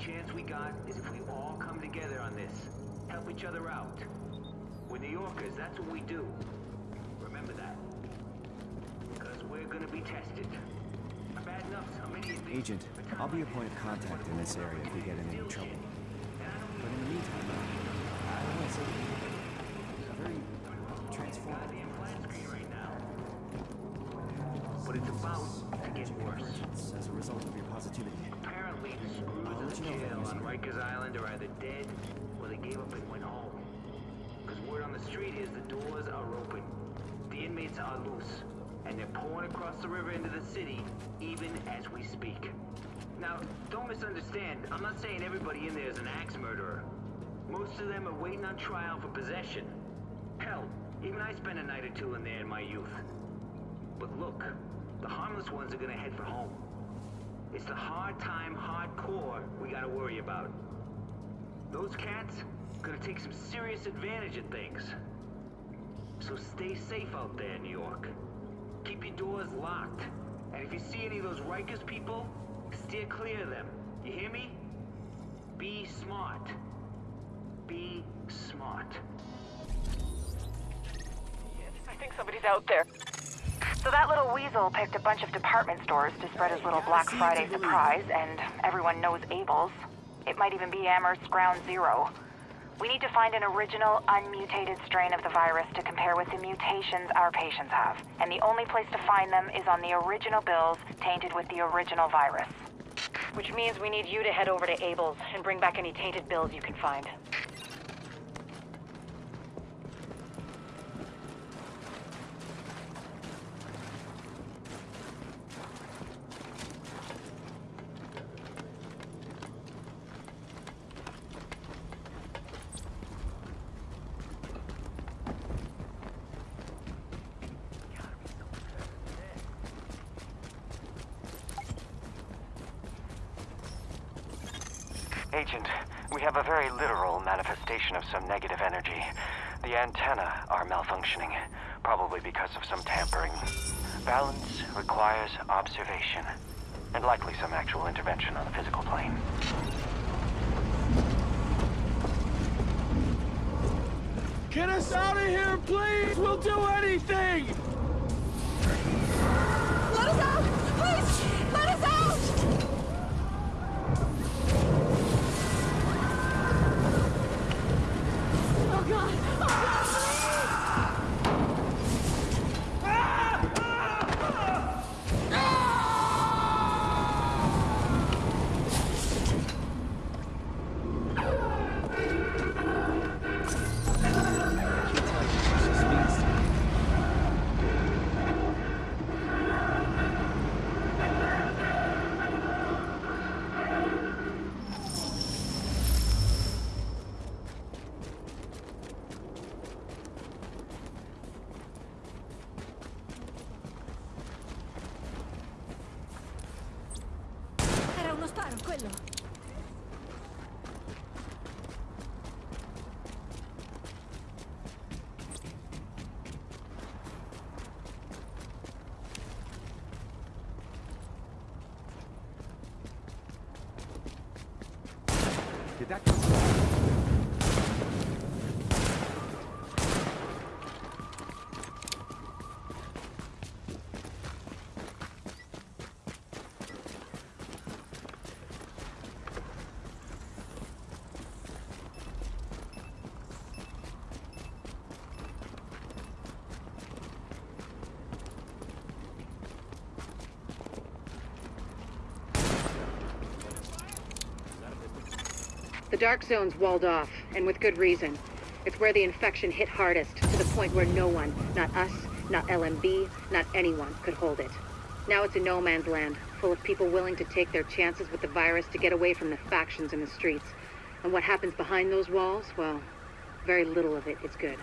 chance we got is if we all come together on this. Help each other out. We're New Yorkers, that's what we do. Remember that. Because we're gonna be tested. Bad enough some idiot Agent, I'll be your point of contact in this area if we get in any trouble. But in the meantime, I don't want to say you're very transformed. goddamn flat screen right now. But it's about to get worse. As a result of your positivity. Apparently, the screws I'll let in you know if I jail lose on you. Island are either dead or they gave up and went home. Because word on the street is the doors are open. The inmates are loose. And they're pouring across the river into the city even as we speak. Now, don't misunderstand. I'm not saying everybody in there is an axe murderer. Most of them are waiting on trial for possession. Hell, even I spent a night or two in there in my youth. But look, the harmless ones are gonna head for home. It's the hard time, hardcore we gotta worry about. Those cats gonna take some serious advantage of things. So stay safe out there, New York. Keep your doors locked. And if you see any of those Rikers people, steer clear of them. You hear me? Be smart. Be smart. I think somebody's out there. So that little weasel picked a bunch of department stores to spread his little Black Friday surprise, and everyone knows Abel's. It might even be Amherst Ground Zero. We need to find an original, unmutated strain of the virus to compare with the mutations our patients have. And the only place to find them is on the original bills tainted with the original virus. Which means we need you to head over to Abel's and bring back any tainted bills you can find. Agent, we have a very literal manifestation of some negative energy. The antennae are malfunctioning, probably because of some tampering. Balance requires observation, and likely some actual intervention on the physical plane. Get us out of here, please! We'll do anything! Dark Zone's walled off, and with good reason. It's where the infection hit hardest, to the point where no one, not us, not LMB, not anyone, could hold it. Now it's a no man's land, full of people willing to take their chances with the virus to get away from the factions in the streets. And what happens behind those walls, well, very little of it is good.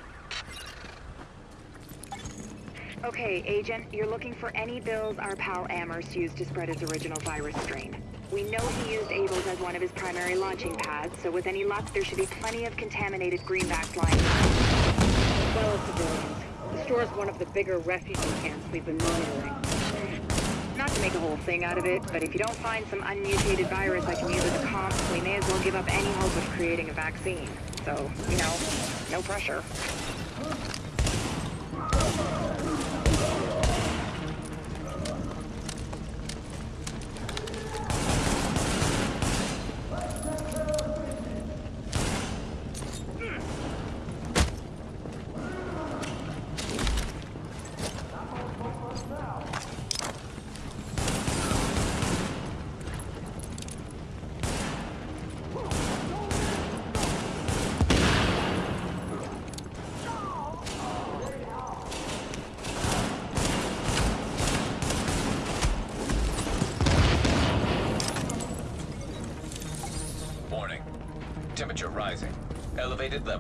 Okay, Agent, you're looking for any bills our pal Amherst used to spread his original virus strain. We know he used Abel's as one of his primary launching pads, so with any luck, there should be plenty of contaminated greenbacks lying around. As well as civilians. The store's one of the bigger refugee camps we've been monitoring. Not to make a whole thing out of it, but if you don't find some unmutated virus I can use as a comp, we may as well give up any hope of creating a vaccine. So, you know, no pressure.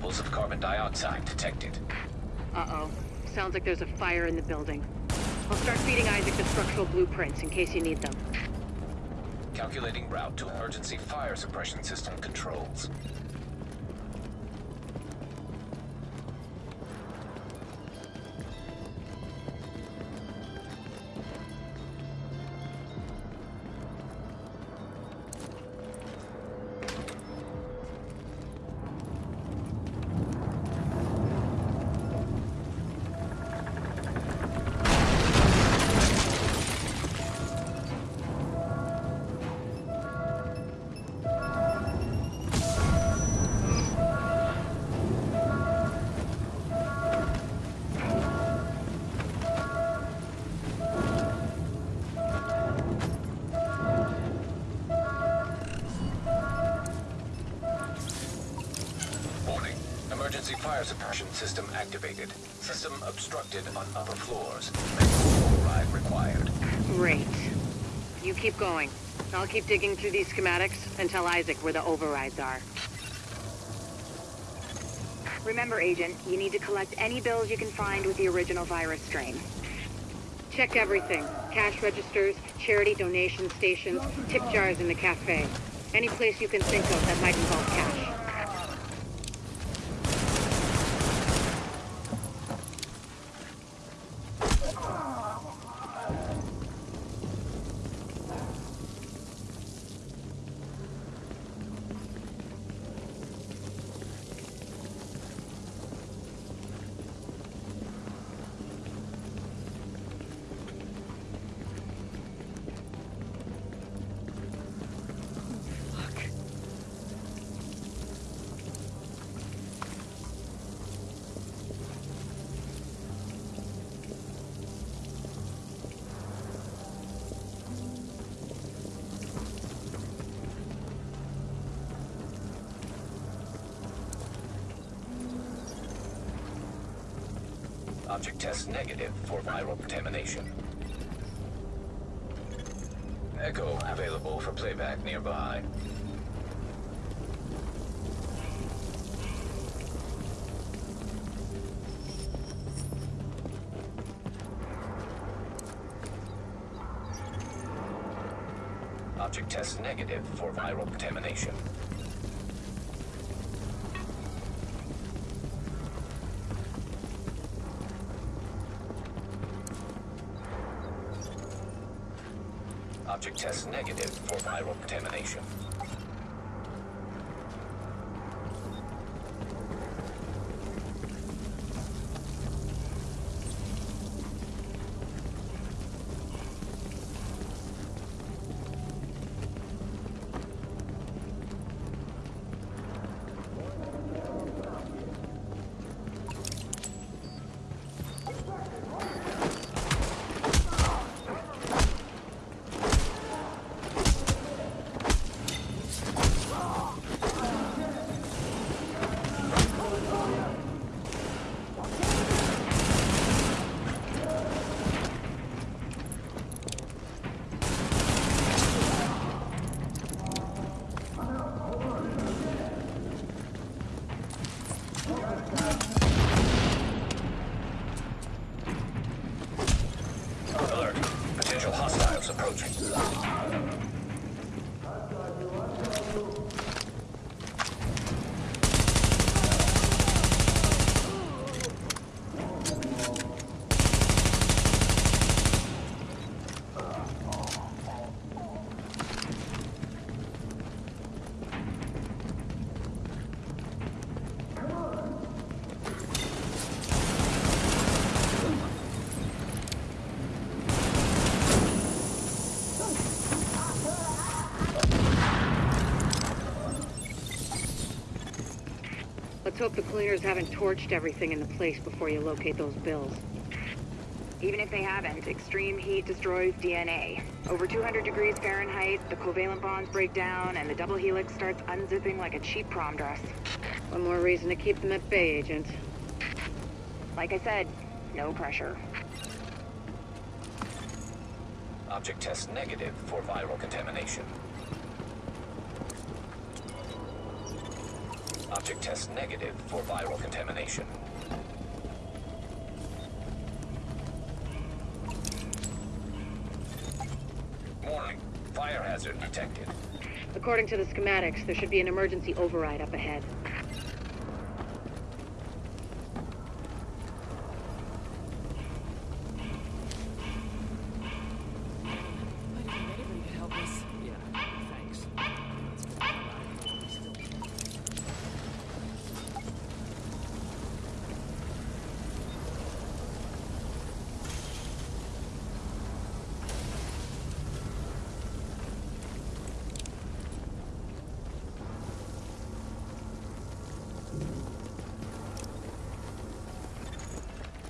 Levels of carbon dioxide detected. Uh-oh. Sounds like there's a fire in the building. I'll start feeding ISAC the structural blueprints in case you need them. Calculating route to emergency fire suppression system controls. Keep going. I'll keep digging through these schematics and tell ISAC where the overrides are. Remember, Agent, you need to collect any bills you can find with the original virus strain. Check everything. Cash registers, charity donation stations, tip jars in the cafe. Any place you can think of that might involve cash. Object test negative for viral contamination. Echo available for playback nearby. Object test negative for viral contamination. Test negative for viral contamination. Let's hope the cleaners haven't torched everything in the place before you locate those bills. Even if they haven't, extreme heat destroys DNA. Over 200 degrees Fahrenheit, the covalent bonds break down, and the double helix starts unzipping like a cheap prom dress. One more reason to keep them at bay, Agent. Like I said, no pressure. Object test negative for viral contamination. Object test negative for viral contamination. Warning. Fire hazard detected. According to the schematics, there should be an emergency override up ahead. Might even anybody could help us. Yeah, thanks. Let's get the hell out of here while we still can.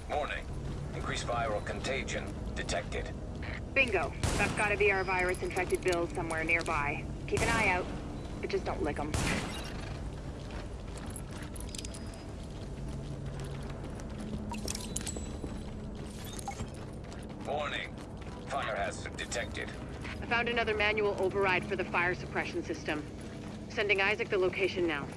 Warning. Increased viral contagion detected. Bingo. Be our virus-infected bills somewhere nearby. Keep an eye out, but just don't lick them. Warning. Fire hazard detected. I found another manual override for the fire suppression system. Sending ISAC the location now.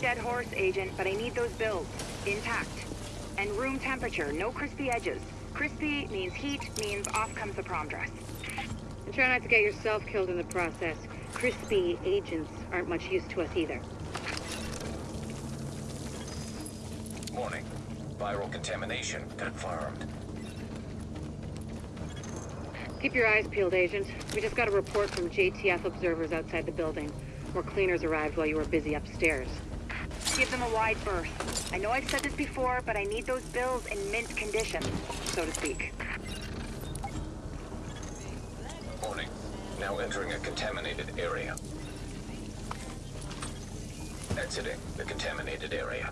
Dead horse, Agent, but I need those bills. Intact. And room temperature, no crispy edges. Crispy means heat, means off comes the prom dress. And try not to get yourself killed in the process. Crispy agents aren't much use to us either. Warning. Viral contamination confirmed. Keep your eyes peeled, Agent. We just got a report from JTF observers outside the building. More cleaners arrived while you were busy upstairs. Give them a wide berth. I know I've said this before, but I need those bills in mint condition, so to speak. Warning. Now entering a contaminated area. Exiting the contaminated area.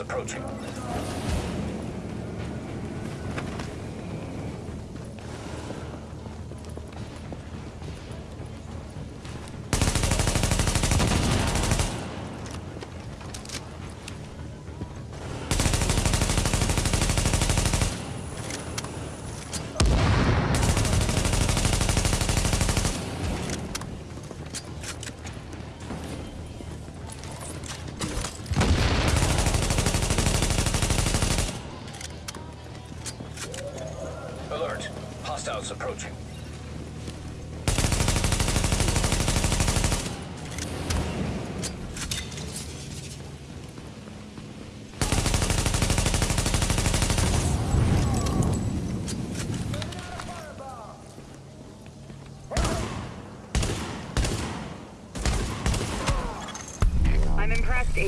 Approaching.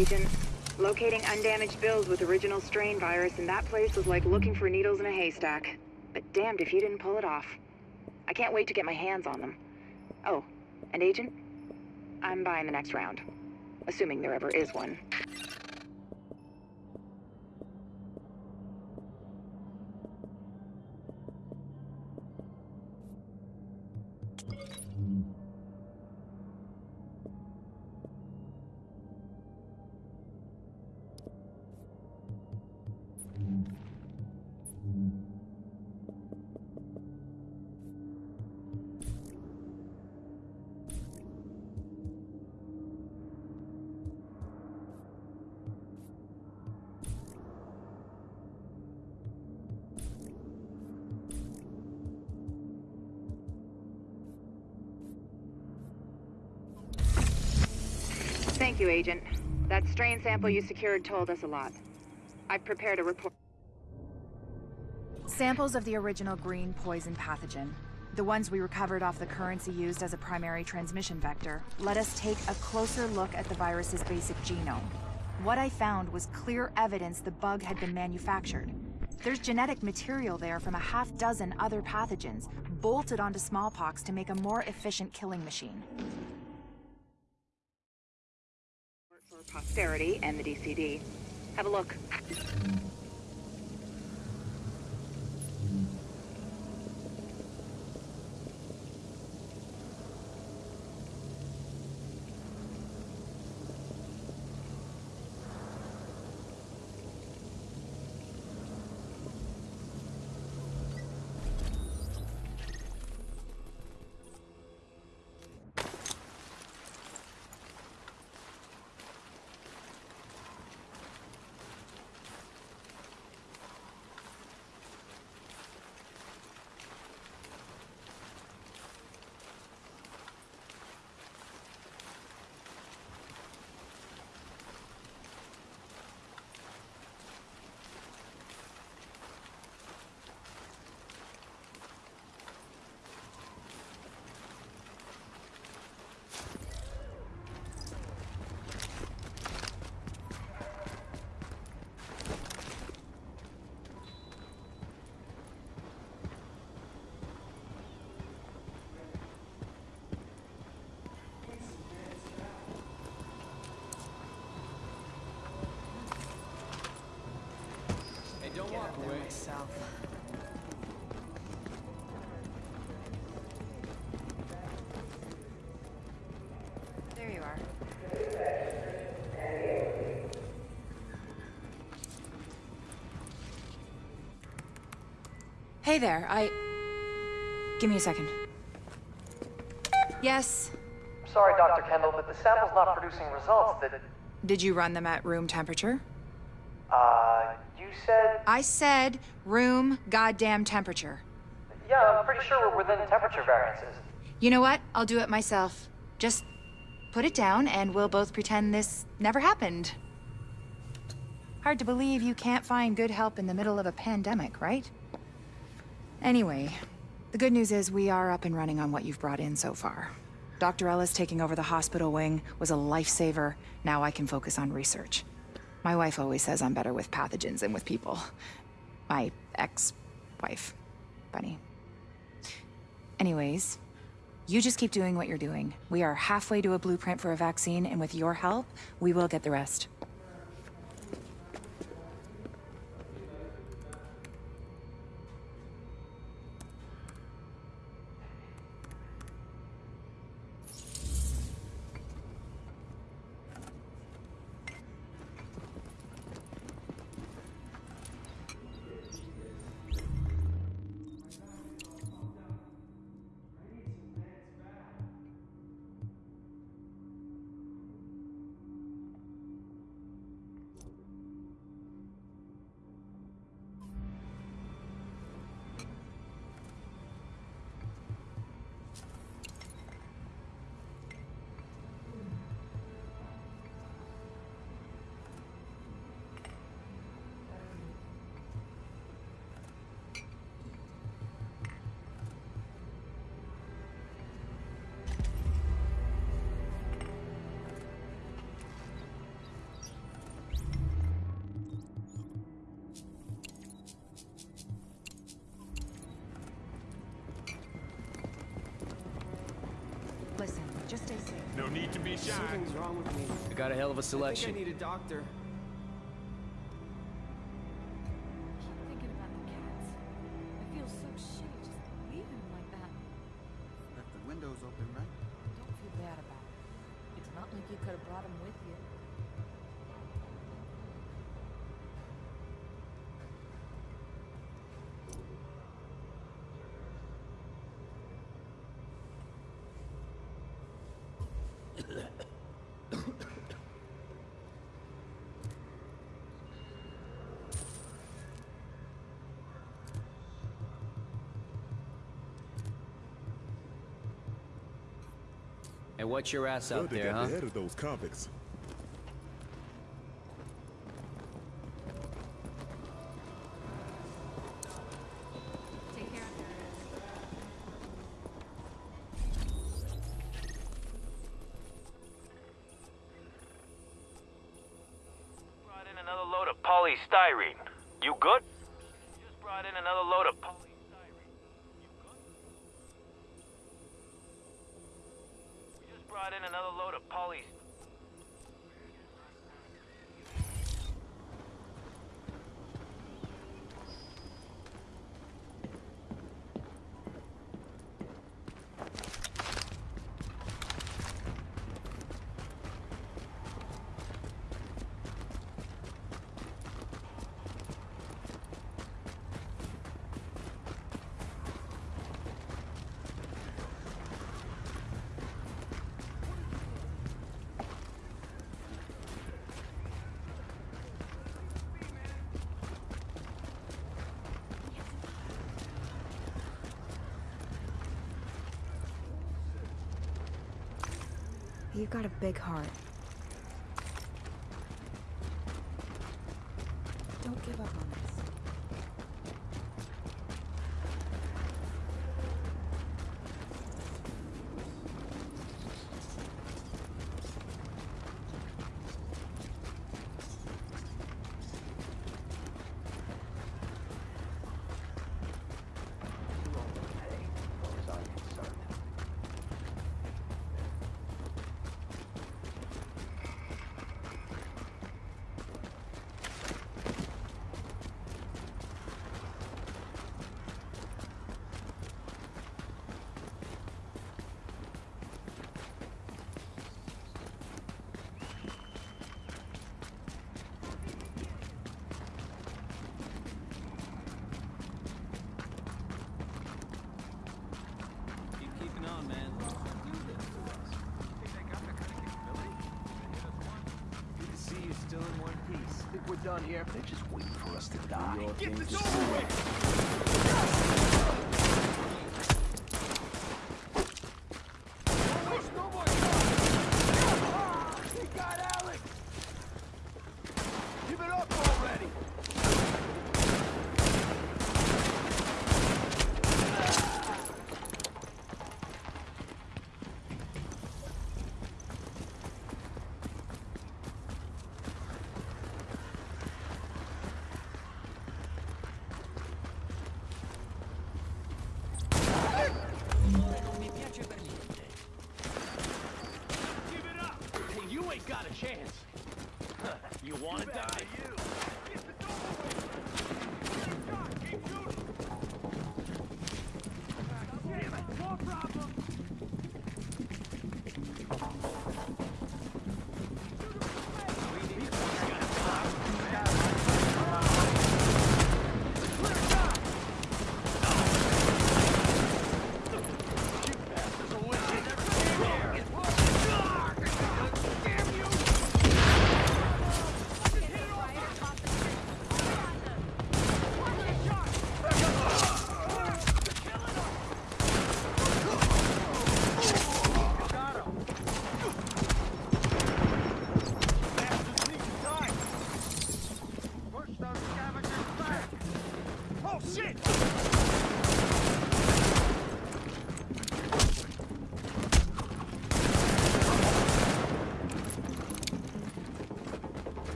Impressed, Agent. Locating undamaged bills with original strain virus in that place was like looking for needles in a haystack. But damned if you didn't pull it off. I can't wait to get my hands on them. Oh, and Agent? I'm buying the next round. Assuming there ever is one. You, Agent. That strain sample you secured told us a lot. I've prepared a report. Samples of the original green poison pathogen, the ones we recovered off the currency used as a primary transmission vector, let us take a closer look at the virus's basic genome. What I found was clear evidence the bug had been manufactured. There's genetic material there from a half dozen other pathogens, bolted onto smallpox to make a more efficient killing machine. For posterity and the DCD. Have a look. Away. There you are. Hey there, I... Give me a second. Yes, Sorry, Dr. Kandel, but the sample's not producing results that... did you run them at room temperature? I said room goddamn temperature. Yeah, I'm pretty sure we're within temperature variances. You know what? I'll do it myself. Just put it down and we'll both pretend this never happened. Hard to believe you can't find good help in the middle of a pandemic, right? Anyway, the good news is we are up and running on what you've brought in so far. Dr. Ellis taking over the hospital wing was a lifesaver. Now I can focus on research. My wife always says I'm better with pathogens than with people. My ex-wife, Bunny. Anyways, you just keep doing what you're doing. We are halfway to a blueprint for a vaccine, and with your help, we will get the rest. Listen, just stay safe. No need to be shy. Something's wrong with me. I got a hell of a I think selection. I need a doctor. And what's your ass out Good to there, huh? ahead of those convicts. Brought in another load of poly. You've got a big heart. Don't give up on us. Keep keeping on, man. Good to see you still in one piece. Think we're done here? They're just waiting for us to die. Get this over with! He got Alex! Give it up already! got a chance. you wanna die? Oh shit!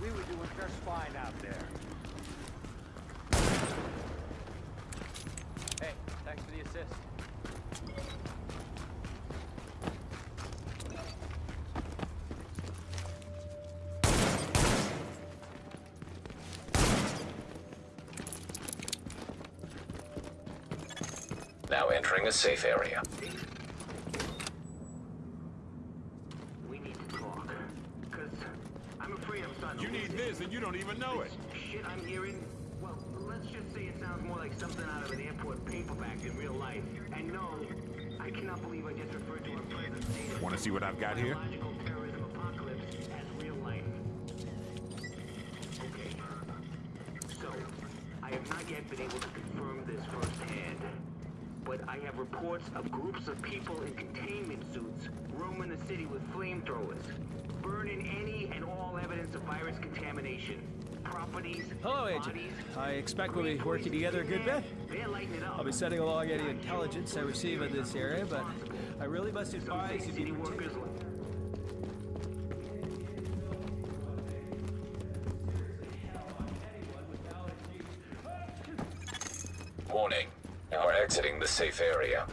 We were doing just fine out there. Hey, thanks for the assist. Now entering a safe area. We need to talk. Cause I'm afraid I'm starting You to need lose it. this and you don't even know it. Shit I'm hearing, well, let's just say it sounds more like something out of an airport paperback in real life. And no, I cannot believe I just referred to our present state Wanna see what I've got here? Reports of groups of people in containment suits roaming the city with flamethrowers, burning any and all evidence of virus contamination. Properties, Hello, Agent. bodies, I expect we'll be working together a good bit. they're lighting it up. I'll be sending along any intelligence I receive in this area, but I really must Some advise you to be workers Warning. You are exiting the safe area.